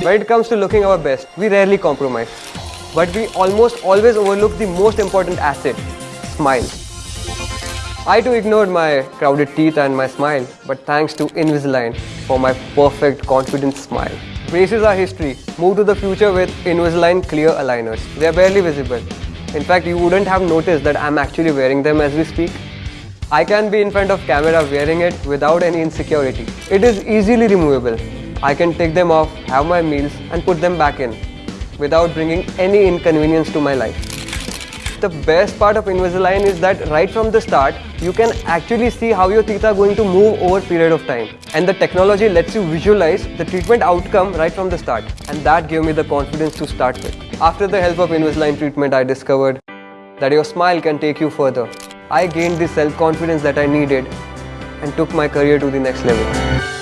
When it comes to looking our best, we rarely compromise. But we almost always overlook the most important asset, smile. I too ignored my crowded teeth and my smile, but thanks to Invisalign for my perfect confident smile. Braces are history. Move to the future with Invisalign clear aligners. They are barely visible. In fact, you wouldn't have noticed that I'm actually wearing them as we speak. I can be in front of camera wearing it without any insecurity. It is easily removable. I can take them off, have my meals and put them back in without bringing any inconvenience to my life. The best part of Invisalign is that right from the start, you can actually see how your teeth are going to move over period of time. And the technology lets you visualize the treatment outcome right from the start. And that gave me the confidence to start with. After the help of Invisalign treatment, I discovered that your smile can take you further. I gained the self-confidence that I needed and took my career to the next level.